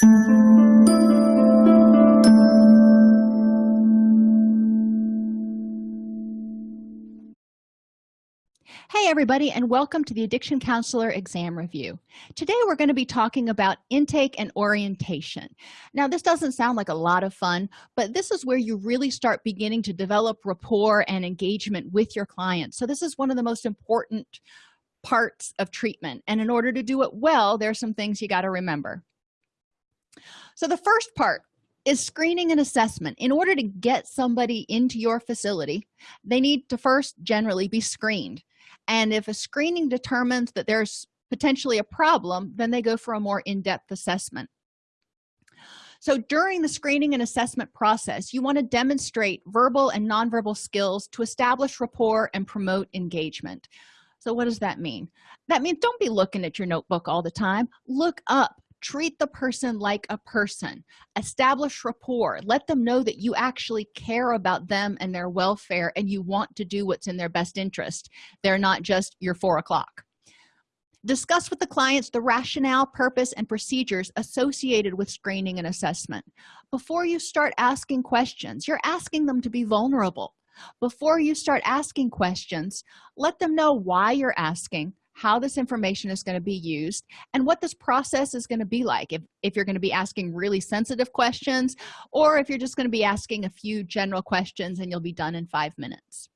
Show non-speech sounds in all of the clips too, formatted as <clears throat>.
Hey everybody and welcome to the Addiction Counselor Exam Review. Today we're going to be talking about intake and orientation. Now this doesn't sound like a lot of fun, but this is where you really start beginning to develop rapport and engagement with your clients. So this is one of the most important parts of treatment and in order to do it well, there are some things you got to remember. So the first part is screening and assessment. In order to get somebody into your facility, they need to first generally be screened. And if a screening determines that there's potentially a problem then they go for a more in-depth assessment. So during the screening and assessment process you want to demonstrate verbal and nonverbal skills to establish rapport and promote engagement. So what does that mean? That means don't be looking at your notebook all the time. Look up treat the person like a person. Establish rapport. Let them know that you actually care about them and their welfare and you want to do what's in their best interest. They're not just your four o'clock. Discuss with the clients the rationale purpose and procedures associated with screening and assessment. Before you start asking questions you're asking them to be vulnerable. Before you start asking questions let them know why you're asking how this information is going to be used and what this process is going to be like. If, if you're going to be asking really sensitive questions or if you're just going to be asking a few general questions and you'll be done in five minutes.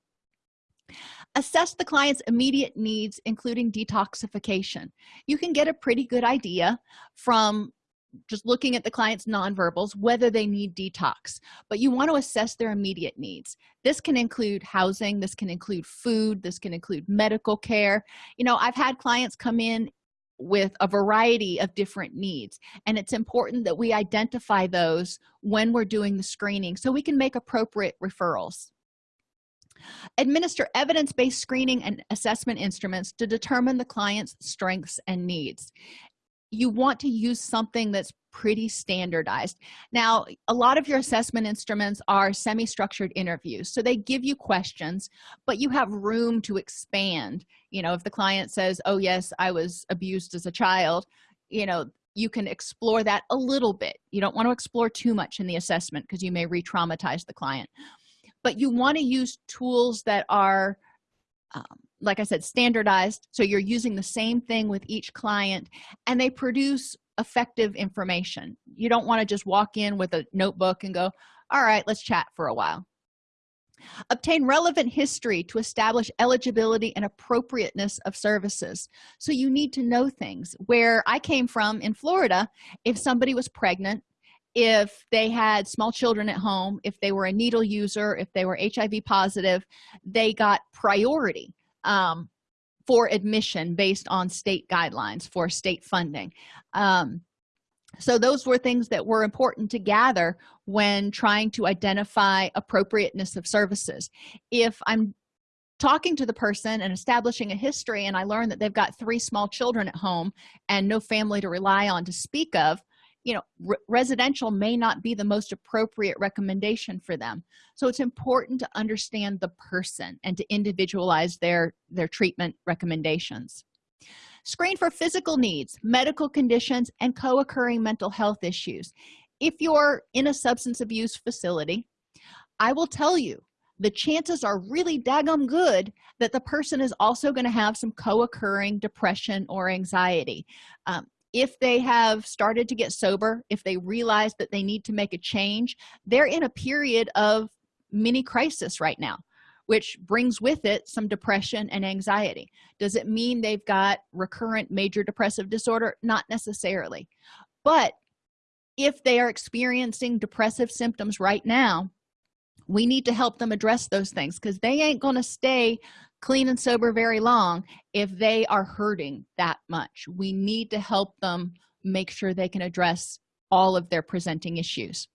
Assess the client's immediate needs including detoxification. You can get a pretty good idea from just looking at the client's nonverbals whether they need detox but you want to assess their immediate needs. This can include housing this can include food this can include medical care. You know i've had clients come in with a variety of different needs and it's important that we identify those when we're doing the screening so we can make appropriate referrals. Administer evidence-based screening and assessment instruments to determine the client's strengths and needs you want to use something that's pretty standardized. Now a lot of your assessment instruments are semi-structured interviews so they give you questions but you have room to expand. You know if the client says oh yes i was abused as a child you know you can explore that a little bit. You don't want to explore too much in the assessment because you may re-traumatize the client. But you want to use tools that are um, like i said standardized. So you're using the same thing with each client and they produce effective information. You don't want to just walk in with a notebook and go all right let's chat for a while. Obtain relevant history to establish eligibility and appropriateness of services. So you need to know things. Where i came from in florida if somebody was pregnant if they had small children at home if they were a needle user if they were hiv positive they got priority um, for admission based on state guidelines for state funding. Um, so those were things that were important to gather when trying to identify appropriateness of services. If i'm talking to the person and establishing a history and i learn that they've got three small children at home and no family to rely on to speak of you know re residential may not be the most appropriate recommendation for them. So it's important to understand the person and to individualize their their treatment recommendations. Screen for physical needs medical conditions and co-occurring mental health issues. If you're in a substance abuse facility i will tell you the chances are really daggum good that the person is also going to have some co-occurring depression or anxiety. Um, if they have started to get sober if they realize that they need to make a change they're in a period of mini crisis right now which brings with it some depression and anxiety. Does it mean they've got recurrent major depressive disorder? Not necessarily. But if they are experiencing depressive symptoms right now we need to help them address those things because they ain't going to stay clean and sober very long if they are hurting that much. We need to help them make sure they can address all of their presenting issues.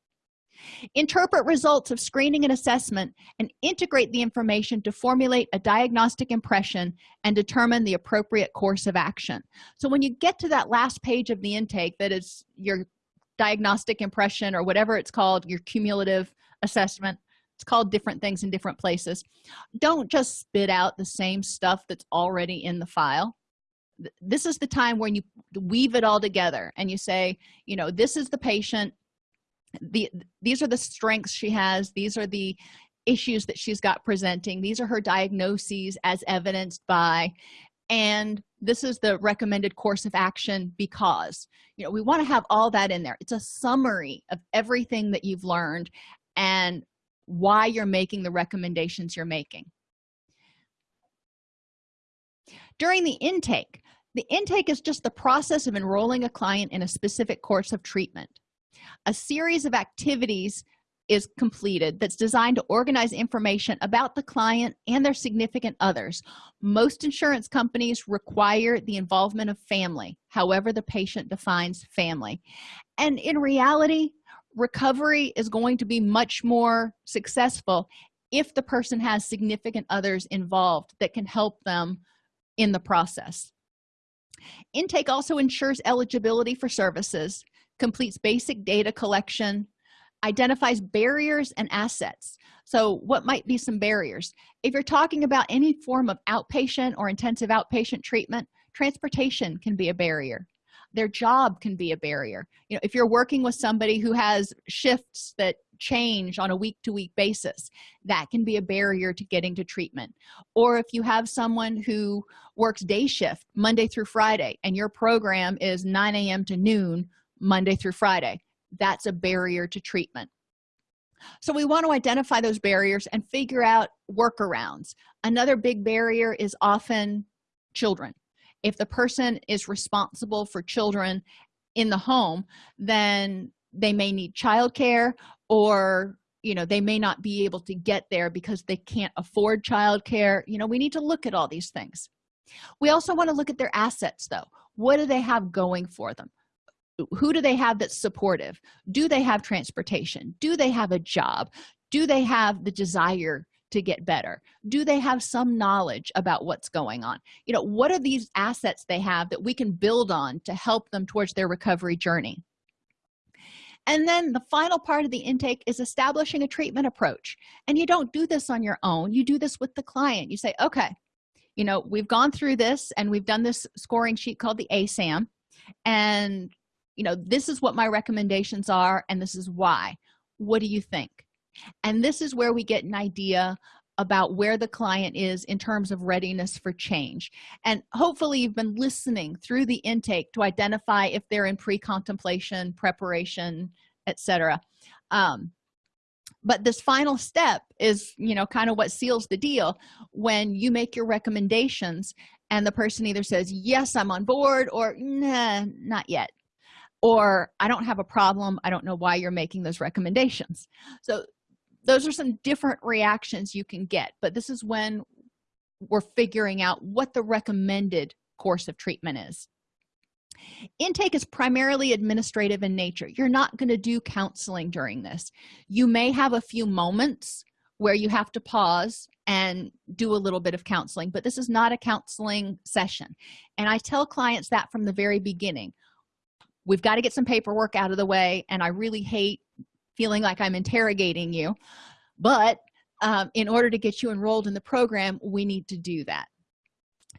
Interpret results of screening and assessment and integrate the information to formulate a diagnostic impression and determine the appropriate course of action. So when you get to that last page of the intake that is your diagnostic impression or whatever it's called your cumulative assessment it's called different things in different places. Don't just spit out the same stuff that's already in the file. This is the time when you weave it all together and you say you know this is the patient. The these are the strengths she has. These are the issues that she's got presenting. These are her diagnoses as evidenced by. And this is the recommended course of action because you know we want to have all that in there. It's a summary of everything that you've learned and why you're making the recommendations you're making. During the intake the intake is just the process of enrolling a client in a specific course of treatment. A series of activities is completed that's designed to organize information about the client and their significant others. Most insurance companies require the involvement of family however the patient defines family. And in reality recovery is going to be much more successful if the person has significant others involved that can help them in the process. Intake also ensures eligibility for services completes basic data collection identifies barriers and assets. So what might be some barriers? If you're talking about any form of outpatient or intensive outpatient treatment transportation can be a barrier their job can be a barrier. You know if you're working with somebody who has shifts that change on a week-to-week -week basis that can be a barrier to getting to treatment. Or if you have someone who works day shift monday through friday and your program is 9 a.m to noon monday through friday that's a barrier to treatment. So we want to identify those barriers and figure out workarounds. Another big barrier is often children if the person is responsible for children in the home then they may need childcare or you know they may not be able to get there because they can't afford childcare. You know we need to look at all these things. We also want to look at their assets though. What do they have going for them? Who do they have that's supportive? Do they have transportation? Do they have a job? Do they have the desire to get better? Do they have some knowledge about what's going on? You know what are these assets they have that we can build on to help them towards their recovery journey? And then the final part of the intake is establishing a treatment approach. And you don't do this on your own. You do this with the client. You say okay you know we've gone through this and we've done this scoring sheet called the asam and you know this is what my recommendations are and this is why. What do you think and this is where we get an idea about where the client is in terms of readiness for change. And hopefully you've been listening through the intake to identify if they're in pre-contemplation preparation etc um, but this final step is you know kind of what seals the deal. When you make your recommendations and the person either says yes i'm on board or nah not yet or i don't have a problem. I don't know why you're making those recommendations. So those are some different reactions you can get but this is when we're figuring out what the recommended course of treatment is. Intake is primarily administrative in nature. You're not going to do counseling during this. You may have a few moments where you have to pause and do a little bit of counseling but this is not a counseling session. And i tell clients that from the very beginning. We've got to get some paperwork out of the way and i really hate feeling like i'm interrogating you. But um, in order to get you enrolled in the program we need to do that.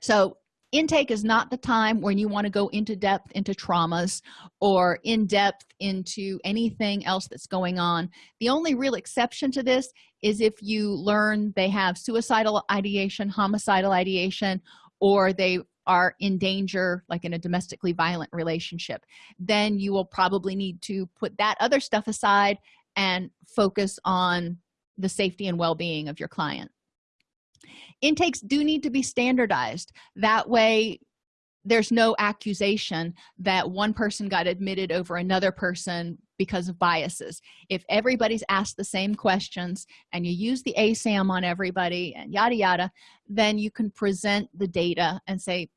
So intake is not the time when you want to go into depth into traumas or in depth into anything else that's going on. The only real exception to this is if you learn they have suicidal ideation homicidal ideation or they are in danger like in a domestically violent relationship then you will probably need to put that other stuff aside and focus on the safety and well-being of your client. Intakes do need to be standardized. That way there's no accusation that one person got admitted over another person because of biases. If everybody's asked the same questions and you use the asam on everybody and yada yada then you can present the data and say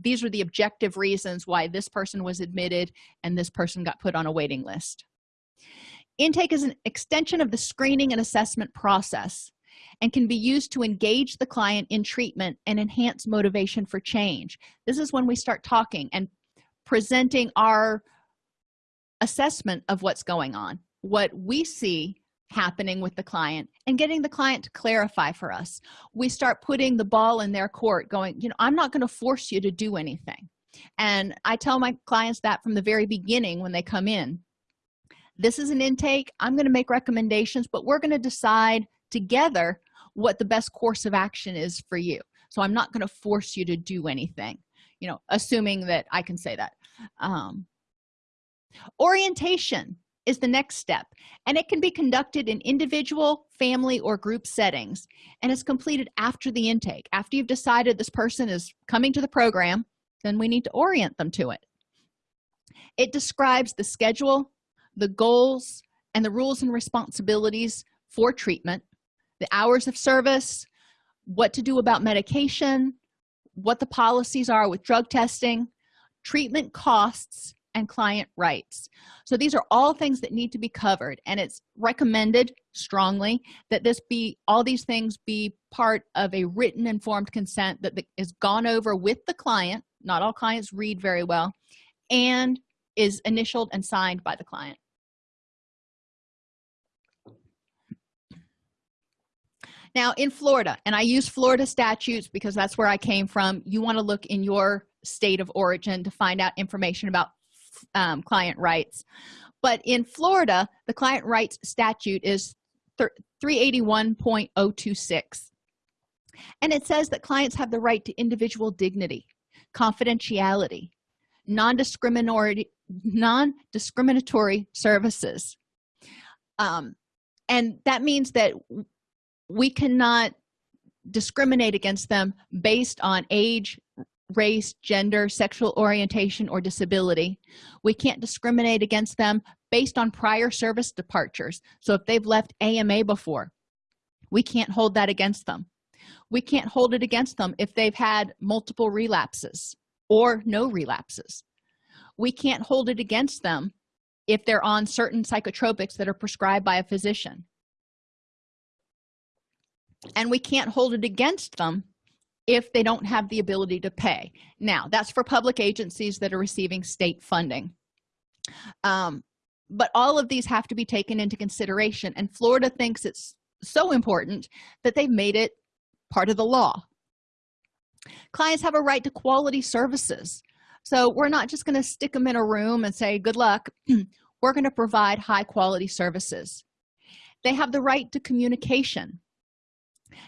these are the objective reasons why this person was admitted and this person got put on a waiting list. Intake is an extension of the screening and assessment process and can be used to engage the client in treatment and enhance motivation for change. This is when we start talking and presenting our assessment of what's going on what we see happening with the client and getting the client to clarify for us. We start putting the ball in their court going you know i'm not going to force you to do anything. And i tell my clients that from the very beginning when they come in. This is an intake. I'm going to make recommendations but we're going to decide together what the best course of action is for you. So i'm not going to force you to do anything. You know assuming that i can say that. Um, orientation is the next step and it can be conducted in individual family or group settings and is completed after the intake. After you've decided this person is coming to the program then we need to orient them to it. It describes the schedule the goals and the rules and responsibilities for treatment the hours of service what to do about medication what the policies are with drug testing treatment costs and client rights. So these are all things that need to be covered and it's recommended strongly that this be all these things be part of a written informed consent that is gone over with the client. Not all clients read very well and is initialed and signed by the client. Now in florida and i use florida statutes because that's where i came from you want to look in your state of origin to find out information about um, client rights. But in florida the client rights statute is 381.026 and it says that clients have the right to individual dignity confidentiality non-discriminatory non-discriminatory services. Um, and that means that we cannot discriminate against them based on age race gender sexual orientation or disability. We can't discriminate against them based on prior service departures. So if they've left ama before we can't hold that against them. We can't hold it against them if they've had multiple relapses or no relapses. We can't hold it against them if they're on certain psychotropics that are prescribed by a physician. And we can't hold it against them if they don't have the ability to pay. Now that's for public agencies that are receiving state funding. Um, but all of these have to be taken into consideration and florida thinks it's so important that they've made it part of the law. Clients have a right to quality services. So we're not just going to stick them in a room and say good luck. <clears throat> We're going to provide high quality services. They have the right to communication.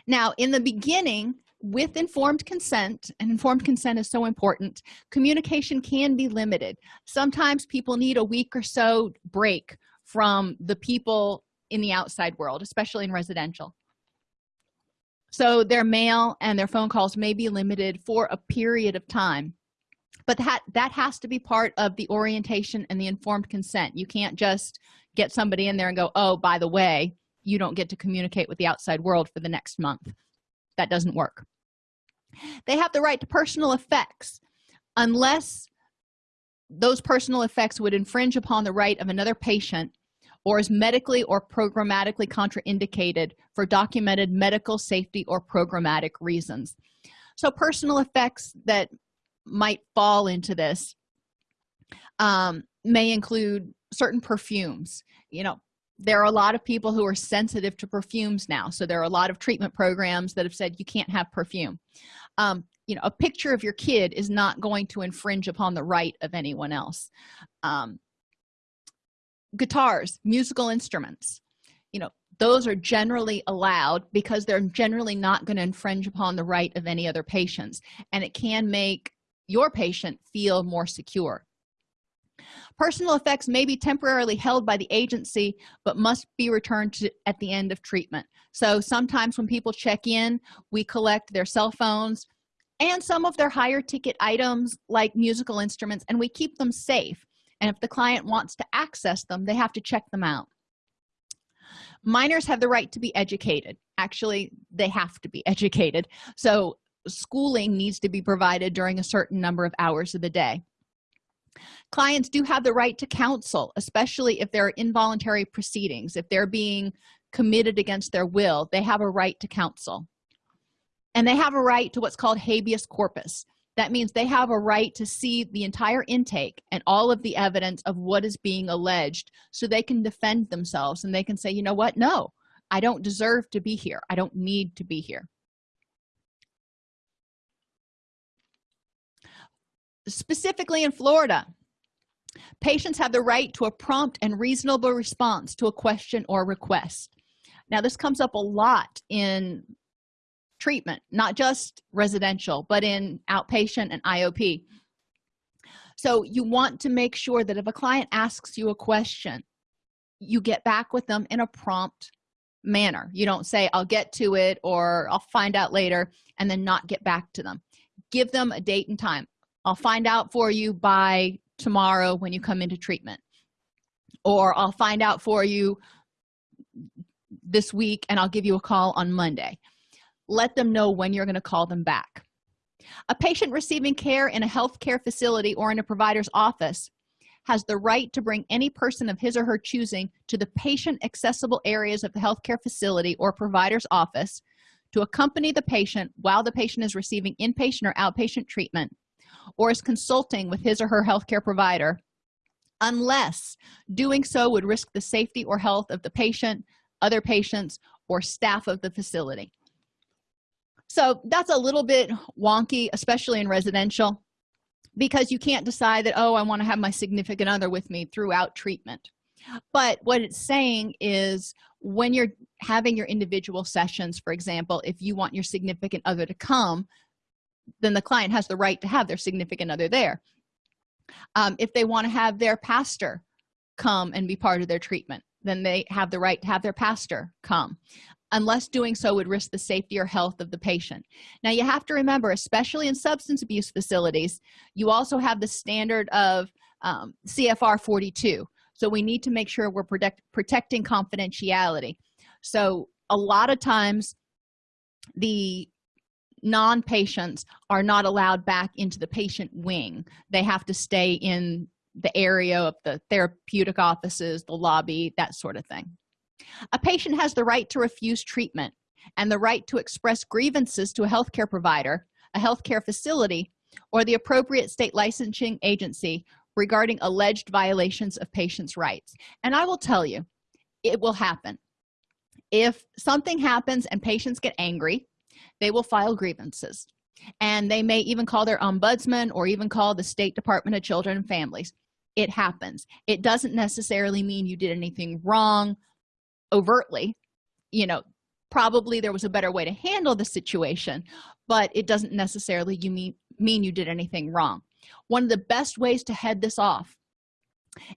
Now in the beginning with informed consent and informed consent is so important communication can be limited. Sometimes people need a week or so break from the people in the outside world especially in residential. So their mail and their phone calls may be limited for a period of time but that that has to be part of the orientation and the informed consent. You can't just get somebody in there and go oh by the way you don't get to communicate with the outside world for the next month that doesn't work. They have the right to personal effects unless those personal effects would infringe upon the right of another patient or is medically or programmatically contraindicated for documented medical safety or programmatic reasons. So personal effects that might fall into this um, may include certain perfumes you know there are a lot of people who are sensitive to perfumes now. So there are a lot of treatment programs that have said you can't have perfume. Um, you know a picture of your kid is not going to infringe upon the right of anyone else. Um, guitars musical instruments you know those are generally allowed because they're generally not going to infringe upon the right of any other patients. And it can make your patient feel more secure personal effects may be temporarily held by the agency but must be returned to at the end of treatment. So sometimes when people check in we collect their cell phones and some of their higher ticket items like musical instruments and we keep them safe. And if the client wants to access them they have to check them out. Minors have the right to be educated. Actually they have to be <laughs> educated. So schooling needs to be provided during a certain number of hours of the day clients do have the right to counsel especially if there are involuntary proceedings if they're being committed against their will they have a right to counsel. And they have a right to what's called habeas corpus. That means they have a right to see the entire intake and all of the evidence of what is being alleged so they can defend themselves and they can say you know what? No i don't deserve to be here. I don't need to be here specifically in florida patients have the right to a prompt and reasonable response to a question or request. Now this comes up a lot in treatment not just residential but in outpatient and iop so you want to make sure that if a client asks you a question you get back with them in a prompt manner. You don't say i'll get to it or i'll find out later and then not get back to them. Give them a date and time i'll find out for you by tomorrow when you come into treatment. Or i'll find out for you this week and i'll give you a call on monday. Let them know when you're going to call them back. A patient receiving care in a health care facility or in a provider's office has the right to bring any person of his or her choosing to the patient accessible areas of the healthcare facility or provider's office to accompany the patient while the patient is receiving inpatient or outpatient treatment or is consulting with his or her healthcare provider unless doing so would risk the safety or health of the patient other patients or staff of the facility. So that's a little bit wonky especially in residential because you can't decide that oh i want to have my significant other with me throughout treatment. But what it's saying is when you're having your individual sessions for example if you want your significant other to come then the client has the right to have their significant other there. Um, if they want to have their pastor come and be part of their treatment then they have the right to have their pastor come. Unless doing so would risk the safety or health of the patient. Now you have to remember especially in substance abuse facilities you also have the standard of um, cfr 42 so we need to make sure we're protect, protecting confidentiality. So a lot of times the non-patients are not allowed back into the patient wing. They have to stay in the area of the therapeutic offices the lobby that sort of thing. A patient has the right to refuse treatment and the right to express grievances to a healthcare provider a healthcare facility or the appropriate state licensing agency regarding alleged violations of patients rights. And i will tell you it will happen. If something happens and patients get angry they will file grievances. And they may even call their ombudsman or even call the state department of children and families. It happens. It doesn't necessarily mean you did anything wrong overtly. You know probably there was a better way to handle the situation but it doesn't necessarily you mean mean you did anything wrong. One of the best ways to head this off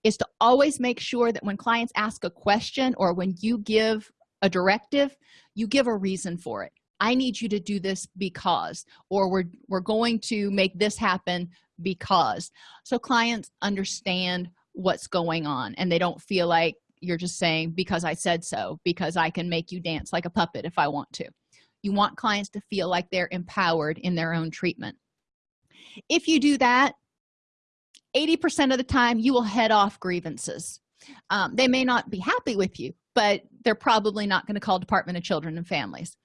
is to always make sure that when clients ask a question or when you give a directive you give a reason for it i need you to do this because or we're we're going to make this happen because. So clients understand what's going on and they don't feel like you're just saying because i said so because i can make you dance like a puppet if i want to. You want clients to feel like they're empowered in their own treatment. If you do that 80 percent of the time you will head off grievances. Um, they may not be happy with you but they're probably not going to call department of children and families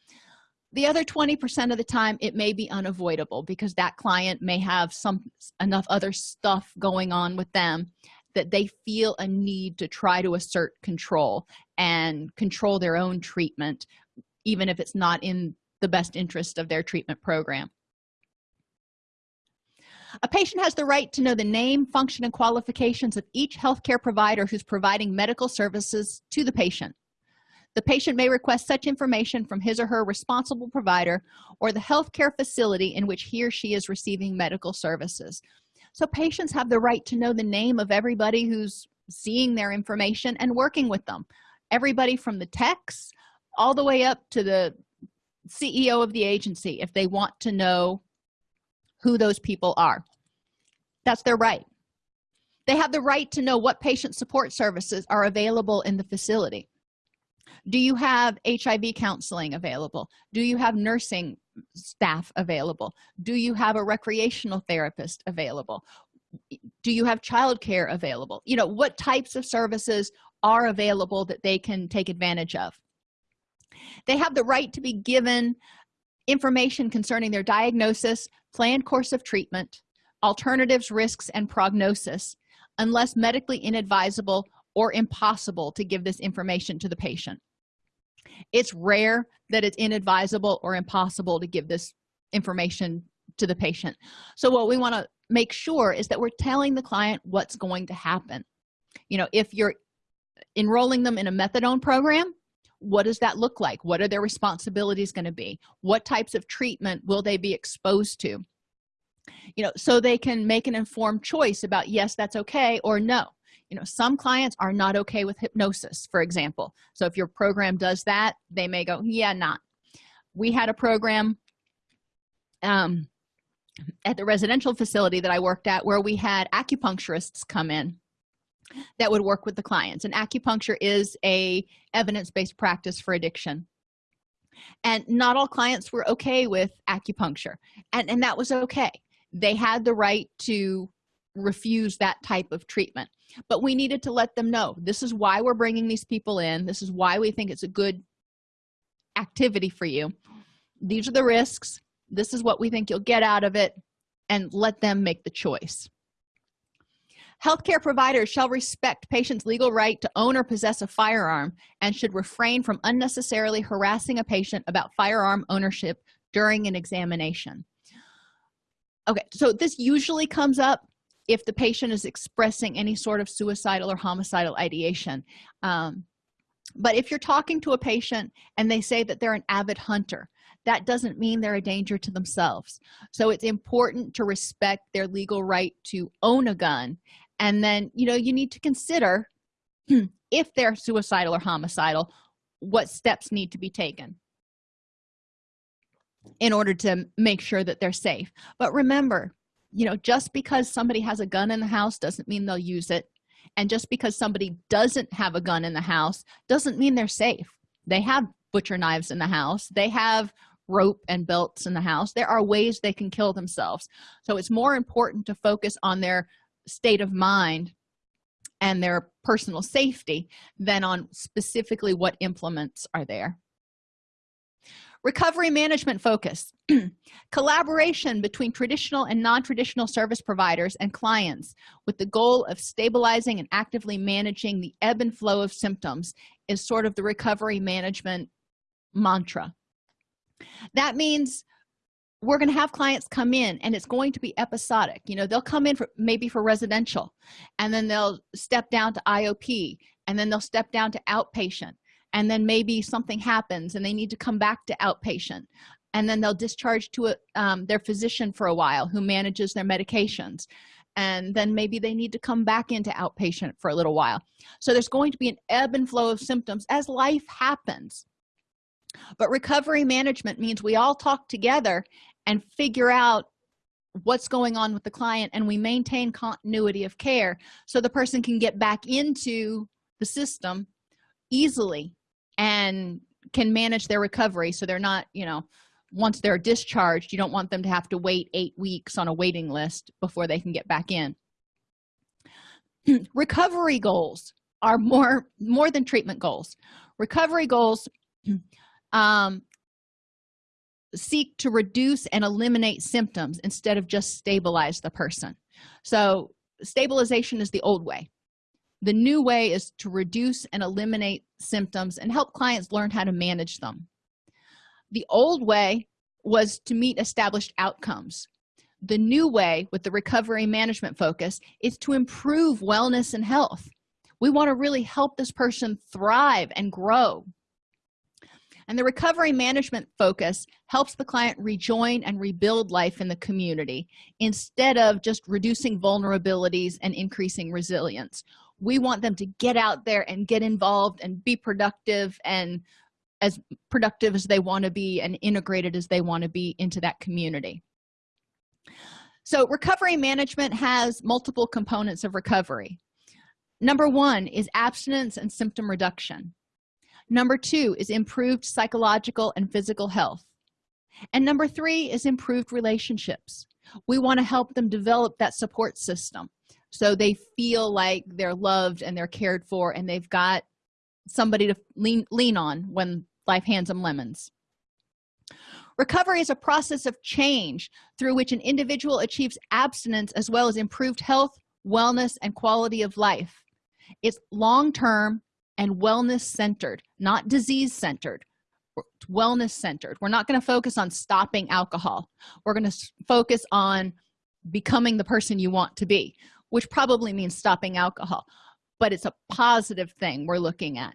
the other 20 percent of the time it may be unavoidable because that client may have some enough other stuff going on with them that they feel a need to try to assert control and control their own treatment even if it's not in the best interest of their treatment program. A patient has the right to know the name function and qualifications of each healthcare provider who's providing medical services to the patient the patient may request such information from his or her responsible provider or the healthcare facility in which he or she is receiving medical services. So patients have the right to know the name of everybody who's seeing their information and working with them. Everybody from the techs all the way up to the ceo of the agency if they want to know who those people are. That's their right. They have the right to know what patient support services are available in the facility do you have hiv counseling available? Do you have nursing staff available? Do you have a recreational therapist available? Do you have childcare available? You know what types of services are available that they can take advantage of? They have the right to be given information concerning their diagnosis planned course of treatment alternatives risks and prognosis unless medically inadvisable or impossible to give this information to the patient. It's rare that it's inadvisable or impossible to give this information to the patient. So what we want to make sure is that we're telling the client what's going to happen. You know if you're enrolling them in a methadone program what does that look like? What are their responsibilities going to be? What types of treatment will they be exposed to? You know so they can make an informed choice about yes that's okay or no you know some clients are not okay with hypnosis for example. So if your program does that they may go yeah not. We had a program um at the residential facility that i worked at where we had acupuncturists come in that would work with the clients. And acupuncture is a evidence-based practice for addiction. And not all clients were okay with acupuncture. And and that was okay. They had the right to refuse that type of treatment but we needed to let them know this is why we're bringing these people in. This is why we think it's a good activity for you. These are the risks. This is what we think you'll get out of it. And let them make the choice. Healthcare providers shall respect patients legal right to own or possess a firearm and should refrain from unnecessarily harassing a patient about firearm ownership during an examination. Okay so this usually comes up if the patient is expressing any sort of suicidal or homicidal ideation um, but if you're talking to a patient and they say that they're an avid hunter that doesn't mean they're a danger to themselves. So it's important to respect their legal right to own a gun. And then you know you need to consider <clears throat> if they're suicidal or homicidal what steps need to be taken in order to make sure that they're safe. But remember you know just because somebody has a gun in the house doesn't mean they'll use it. And just because somebody doesn't have a gun in the house doesn't mean they're safe. They have butcher knives in the house. They have rope and belts in the house. There are ways they can kill themselves. So it's more important to focus on their state of mind and their personal safety than on specifically what implements are there recovery management focus. <clears throat> Collaboration between traditional and non-traditional service providers and clients with the goal of stabilizing and actively managing the ebb and flow of symptoms is sort of the recovery management mantra. That means we're going to have clients come in and it's going to be episodic. You know they'll come in for maybe for residential and then they'll step down to iop and then they'll step down to outpatient and then maybe something happens and they need to come back to outpatient. And then they'll discharge to a, um, their physician for a while who manages their medications. And then maybe they need to come back into outpatient for a little while. So there's going to be an ebb and flow of symptoms as life happens. But recovery management means we all talk together and figure out what's going on with the client and we maintain continuity of care so the person can get back into the system easily and can manage their recovery. So they're not you know once they're discharged you don't want them to have to wait eight weeks on a waiting list before they can get back in. <clears throat> Recovery goals are more more than treatment goals. Recovery goals <clears throat> um, seek to reduce and eliminate symptoms instead of just stabilize the person. So stabilization is the old way the new way is to reduce and eliminate symptoms and help clients learn how to manage them. The old way was to meet established outcomes. The new way with the recovery management focus is to improve wellness and health. We want to really help this person thrive and grow. And the recovery management focus helps the client rejoin and rebuild life in the community instead of just reducing vulnerabilities and increasing resilience we want them to get out there and get involved and be productive and as productive as they want to be and integrated as they want to be into that community. So recovery management has multiple components of recovery. Number one is abstinence and symptom reduction. Number two is improved psychological and physical health. And number three is improved relationships. We want to help them develop that support system so they feel like they're loved and they're cared for and they've got somebody to lean lean on when life hands them lemons. Recovery is a process of change through which an individual achieves abstinence as well as improved health wellness and quality of life. It's long-term and wellness centered not disease centered wellness centered we're not going to focus on stopping alcohol. We're going to focus on becoming the person you want to be which probably means stopping alcohol but it's a positive thing we're looking at.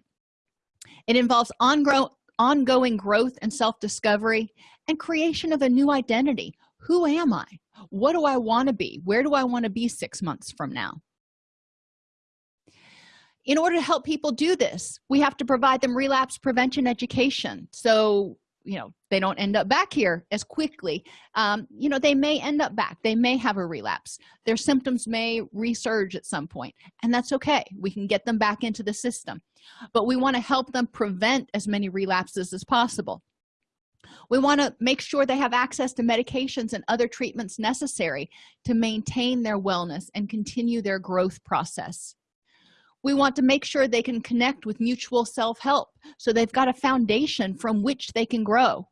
It involves ongoing ongoing growth and self-discovery and creation of a new identity. Who am i? What do i want to be? Where do i want to be six months from now? In order to help people do this we have to provide them relapse prevention education. So you know they don't end up back here as quickly. Um, you know they may end up back. They may have a relapse. Their symptoms may resurge at some point and that's okay. We can get them back into the system. But we want to help them prevent as many relapses as possible. We want to make sure they have access to medications and other treatments necessary to maintain their wellness and continue their growth process we want to make sure they can connect with mutual self-help so they've got a foundation from which they can grow.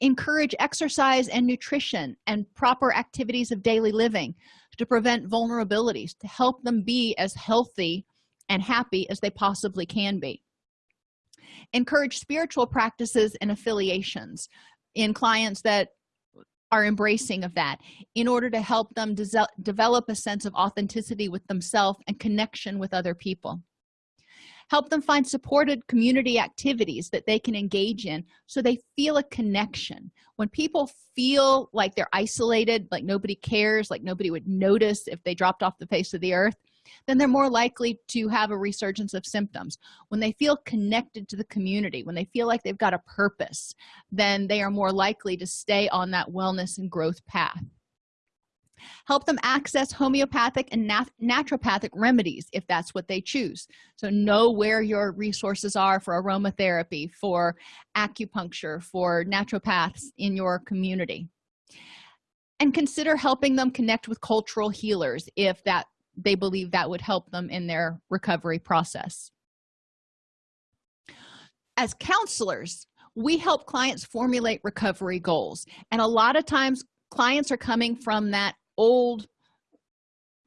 Encourage exercise and nutrition and proper activities of daily living to prevent vulnerabilities to help them be as healthy and happy as they possibly can be. Encourage spiritual practices and affiliations in clients that are embracing of that in order to help them de develop a sense of authenticity with themselves and connection with other people. Help them find supported community activities that they can engage in so they feel a connection. When people feel like they're isolated like nobody cares like nobody would notice if they dropped off the face of the earth then they're more likely to have a resurgence of symptoms. When they feel connected to the community when they feel like they've got a purpose then they are more likely to stay on that wellness and growth path. Help them access homeopathic and nat naturopathic remedies if that's what they choose. So know where your resources are for aromatherapy for acupuncture for naturopaths in your community. And consider helping them connect with cultural healers if that they believe that would help them in their recovery process. As counselors we help clients formulate recovery goals. And a lot of times clients are coming from that old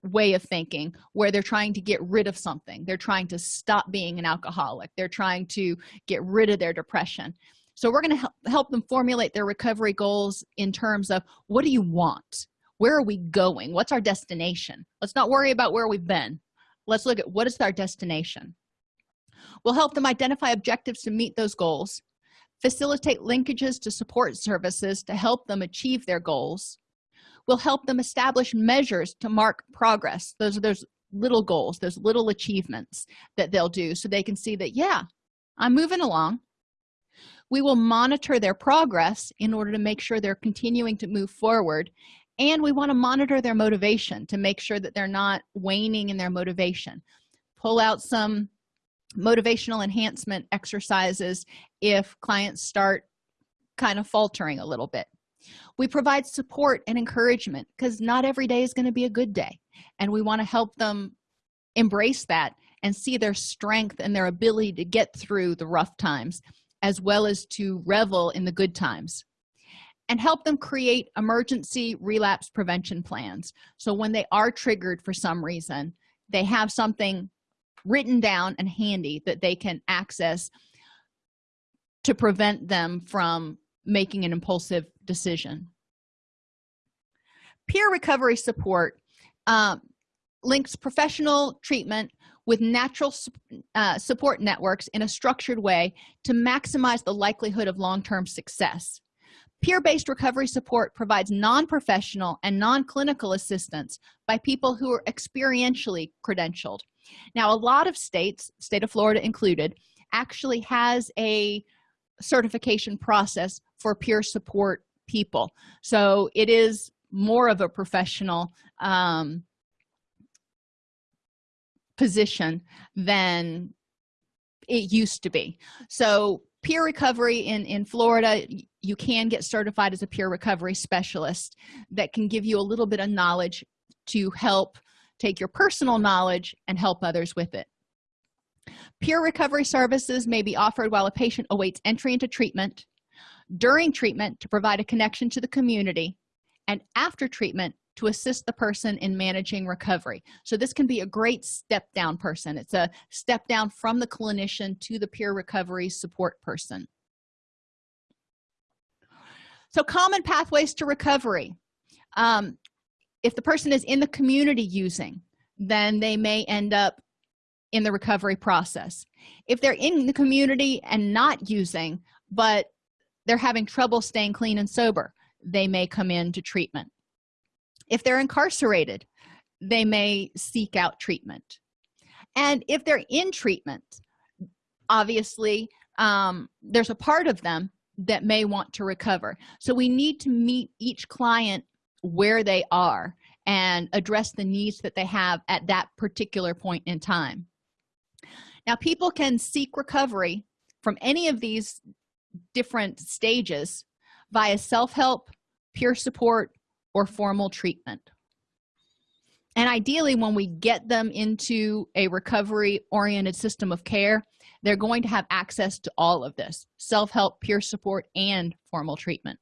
way of thinking where they're trying to get rid of something. They're trying to stop being an alcoholic. They're trying to get rid of their depression. So we're going to help, help them formulate their recovery goals in terms of what do you want where are we going? What's our destination? Let's not worry about where we've been. Let's look at what is our destination. We'll help them identify objectives to meet those goals facilitate linkages to support services to help them achieve their goals. We'll help them establish measures to mark progress those are those little goals those little achievements that they'll do so they can see that yeah i'm moving along. We will monitor their progress in order to make sure they're continuing to move forward and we want to monitor their motivation to make sure that they're not waning in their motivation. Pull out some motivational enhancement exercises if clients start kind of faltering a little bit. We provide support and encouragement because not every day is going to be a good day and we want to help them embrace that and see their strength and their ability to get through the rough times as well as to revel in the good times and help them create emergency relapse prevention plans. So when they are triggered for some reason they have something written down and handy that they can access to prevent them from making an impulsive decision. Peer recovery support uh, links professional treatment with natural uh, support networks in a structured way to maximize the likelihood of long-term success peer-based recovery support provides non-professional and non-clinical assistance by people who are experientially credentialed. Now a lot of states state of florida included actually has a certification process for peer support people. So it is more of a professional um, position than it used to be. So peer recovery in in florida you can get certified as a peer recovery specialist that can give you a little bit of knowledge to help take your personal knowledge and help others with it. Peer recovery services may be offered while a patient awaits entry into treatment during treatment to provide a connection to the community and after treatment to assist the person in managing recovery. So this can be a great step down person. It's a step down from the clinician to the peer recovery support person so common pathways to recovery. Um, if the person is in the community using then they may end up in the recovery process. If they're in the community and not using but they're having trouble staying clean and sober they may come into treatment. If they're incarcerated they may seek out treatment. And if they're in treatment obviously um, there's a part of them that may want to recover. So we need to meet each client where they are and address the needs that they have at that particular point in time. Now people can seek recovery from any of these different stages via self-help peer support or formal treatment and ideally when we get them into a recovery oriented system of care they're going to have access to all of this self-help peer support and formal treatment.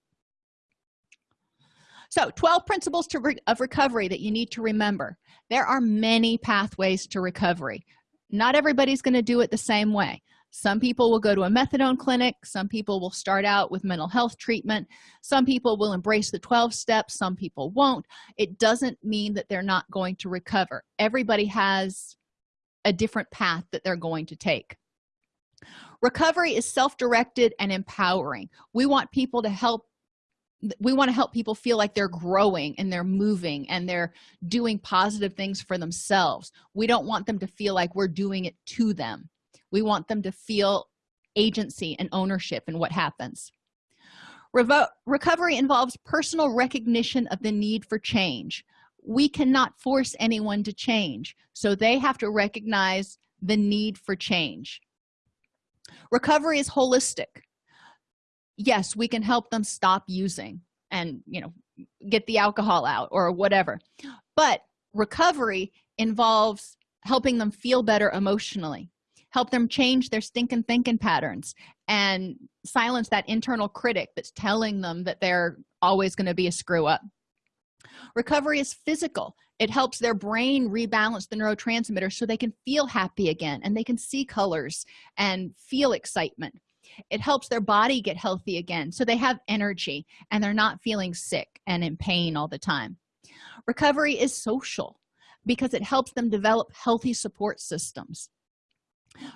So 12 principles re of recovery that you need to remember. There are many pathways to recovery. Not everybody's going to do it the same way some people will go to a methadone clinic. Some people will start out with mental health treatment. Some people will embrace the 12 steps. Some people won't. It doesn't mean that they're not going to recover. Everybody has a different path that they're going to take. Recovery is self-directed and empowering. We want people to help we want to help people feel like they're growing and they're moving and they're doing positive things for themselves. We don't want them to feel like we're doing it to them we want them to feel agency and ownership in what happens. Revo recovery involves personal recognition of the need for change. We cannot force anyone to change so they have to recognize the need for change. Recovery is holistic. Yes we can help them stop using and you know get the alcohol out or whatever but recovery involves helping them feel better emotionally help them change their stinking thinking patterns and silence that internal critic that's telling them that they're always going to be a screw up. Recovery is physical. It helps their brain rebalance the neurotransmitter so they can feel happy again and they can see colors and feel excitement. It helps their body get healthy again so they have energy and they're not feeling sick and in pain all the time. Recovery is social because it helps them develop healthy support systems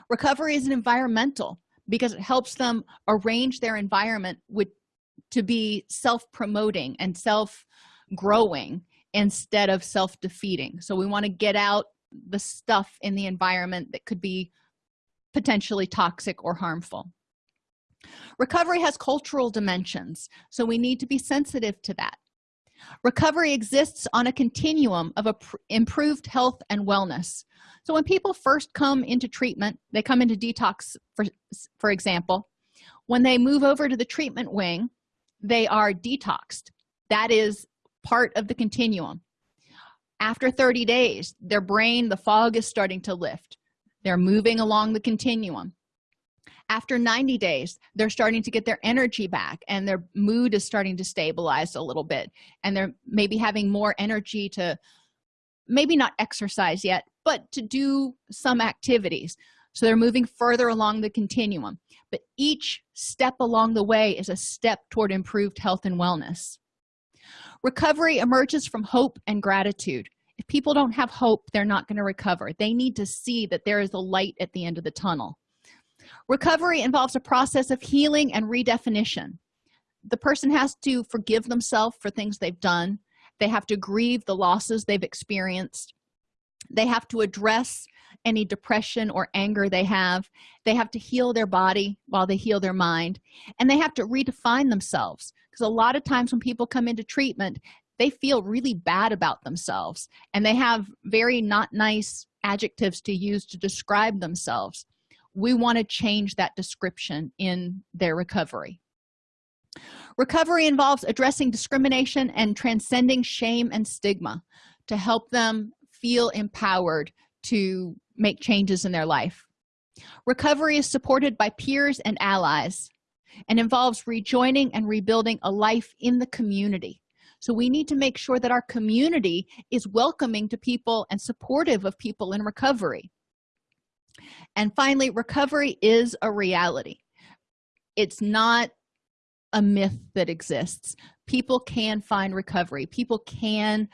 recovery is an environmental because it helps them arrange their environment with to be self-promoting and self-growing instead of self-defeating. So we want to get out the stuff in the environment that could be potentially toxic or harmful. Recovery has cultural dimensions so we need to be sensitive to that recovery exists on a continuum of improved health and wellness. So when people first come into treatment they come into detox for for example when they move over to the treatment wing they are detoxed. That is part of the continuum. After 30 days their brain the fog is starting to lift. They're moving along the continuum after 90 days they're starting to get their energy back and their mood is starting to stabilize a little bit. And they're maybe having more energy to maybe not exercise yet but to do some activities. So they're moving further along the continuum. But each step along the way is a step toward improved health and wellness. Recovery emerges from hope and gratitude. If people don't have hope they're not going to recover. They need to see that there is a light at the end of the tunnel recovery involves a process of healing and redefinition. The person has to forgive themselves for things they've done. They have to grieve the losses they've experienced. They have to address any depression or anger they have. They have to heal their body while they heal their mind. And they have to redefine themselves because a lot of times when people come into treatment they feel really bad about themselves and they have very not nice adjectives to use to describe themselves we want to change that description in their recovery. Recovery involves addressing discrimination and transcending shame and stigma to help them feel empowered to make changes in their life. Recovery is supported by peers and allies and involves rejoining and rebuilding a life in the community. So we need to make sure that our community is welcoming to people and supportive of people in recovery and finally recovery is a reality. It's not a myth that exists. People can find recovery. People can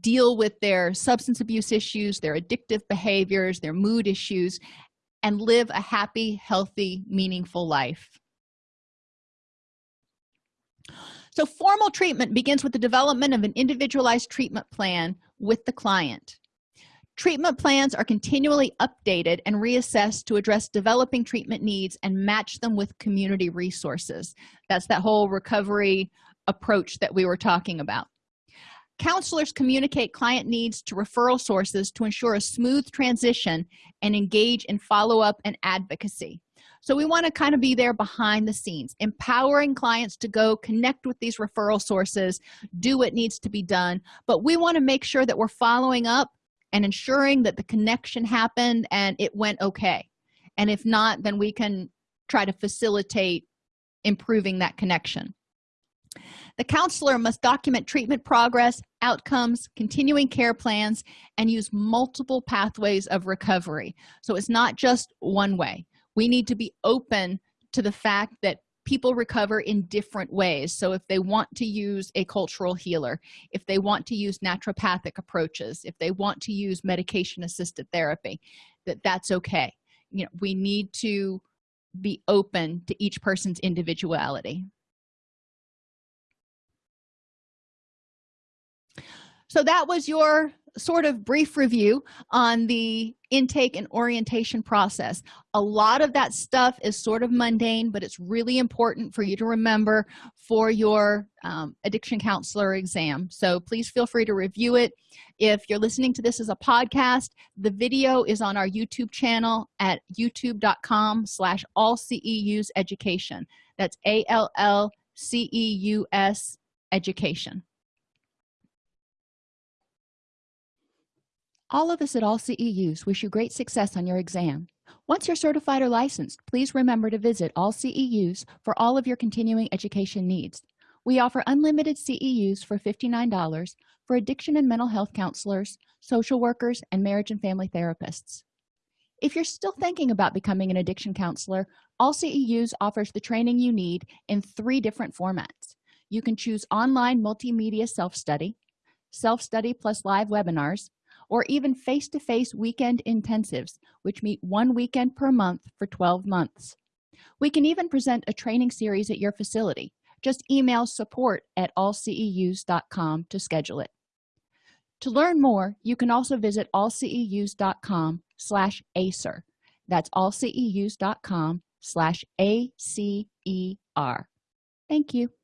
deal with their substance abuse issues their addictive behaviors their mood issues and live a happy healthy meaningful life. So formal treatment begins with the development of an individualized treatment plan with the client treatment plans are continually updated and reassessed to address developing treatment needs and match them with community resources. That's that whole recovery approach that we were talking about. Counselors communicate client needs to referral sources to ensure a smooth transition and engage in follow-up and advocacy. So we want to kind of be there behind the scenes empowering clients to go connect with these referral sources do what needs to be done but we want to make sure that we're following up and ensuring that the connection happened and it went okay. And if not then we can try to facilitate improving that connection. The counselor must document treatment progress outcomes continuing care plans and use multiple pathways of recovery. So it's not just one way. We need to be open to the fact that people recover in different ways. So if they want to use a cultural healer if they want to use naturopathic approaches if they want to use medication assisted therapy that that's okay. You know we need to be open to each person's individuality. So that was your sort of brief review on the intake and orientation process. A lot of that stuff is sort of mundane but it's really important for you to remember for your um, addiction counselor exam. So please feel free to review it. If you're listening to this as a podcast the video is on our youtube channel at youtube.com slash all ceus education. That's a-l-l-c-e-u-s education All of us at all CEUs wish you great success on your exam. Once you're certified or licensed, please remember to visit all CEUs for all of your continuing education needs. We offer unlimited CEUs for $59 for addiction and mental health counselors, social workers, and marriage and family therapists. If you're still thinking about becoming an addiction counselor, All CEUs offers the training you need in three different formats. You can choose online multimedia self-study, self-study plus live webinars, or even face-to-face -face weekend intensives which meet one weekend per month for 12 months. We can even present a training series at your facility. Just email support at allceus.com to schedule it. To learn more you can also visit allceus.com slash acer that's allceus.com slash acer thank you